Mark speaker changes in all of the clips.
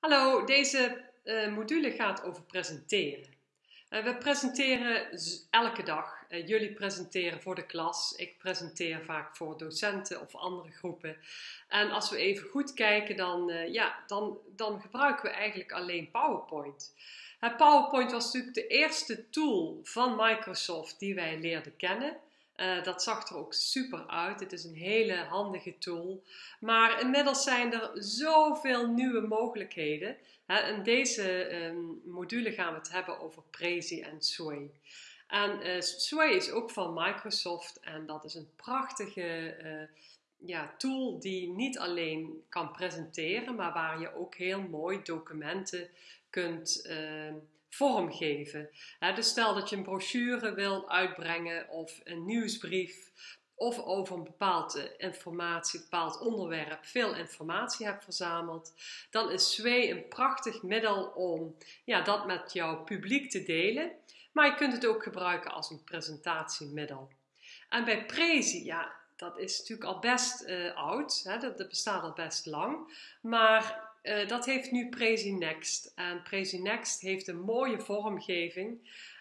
Speaker 1: Hallo, deze uh, module gaat over presenteren. Uh, we presenteren elke dag. Uh, jullie presenteren voor de klas. Ik presenteer vaak voor docenten of andere groepen. En als we even goed kijken, dan, ja, dan, dan gebruiken we eigenlijk alleen PowerPoint. PowerPoint was natuurlijk de eerste tool van Microsoft die wij leerden kennen. Uh, dat zag er ook super uit. Het is een hele handige tool. Maar inmiddels zijn er zoveel nieuwe mogelijkheden. Hè, in deze um, module gaan we het hebben over Prezi en Sway. En uh, Sway is ook van Microsoft en dat is een prachtige uh, ja, tool die niet alleen kan presenteren, maar waar je ook heel mooi documenten kunt uh, vormgeven. dus stel dat je een brochure wil uitbrengen of een nieuwsbrief of over een bepaalde informatie, een bepaald onderwerp veel informatie hebt verzameld, dan is Sway een prachtig middel om ja, dat met jouw publiek te delen. Maar je kunt het ook gebruiken als een presentatiemiddel. En bij Prezi, ja, dat is natuurlijk al best uh, oud, hè, dat, dat, bestaat al best lang. Maar uh, dat heeft nu Prezi Next. En Prezi Next heeft een mooie vormgeving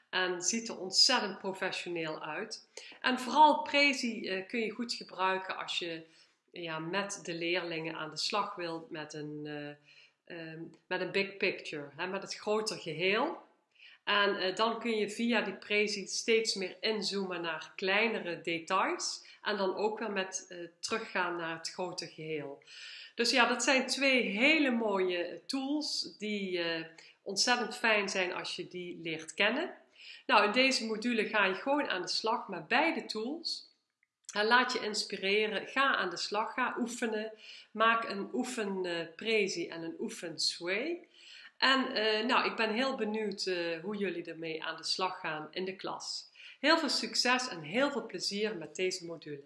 Speaker 1: en ziet er ontzettend professioneel uit. En vooral Prezi uh, kun je goed gebruiken als je ja, met de leerlingen aan de slag wilt met een, uh, um, met een big picture, hè, met het groter geheel. En dan kun je via die Prezi steeds meer inzoomen naar kleinere details en dan ook weer met teruggaan naar het grote geheel. Dus ja, dat zijn twee hele mooie tools die ontzettend fijn zijn als je die leert kennen. Nou, in deze module ga je gewoon aan de slag met beide tools. En laat je inspireren, ga aan de slag, ga oefenen. Maak een oefen uh, prezi en een oefen sway. En uh, nou, ik ben heel benieuwd hoe jullie ermee aan de slag gaan in de klas. Heel veel succes en heel veel plezier met deze module.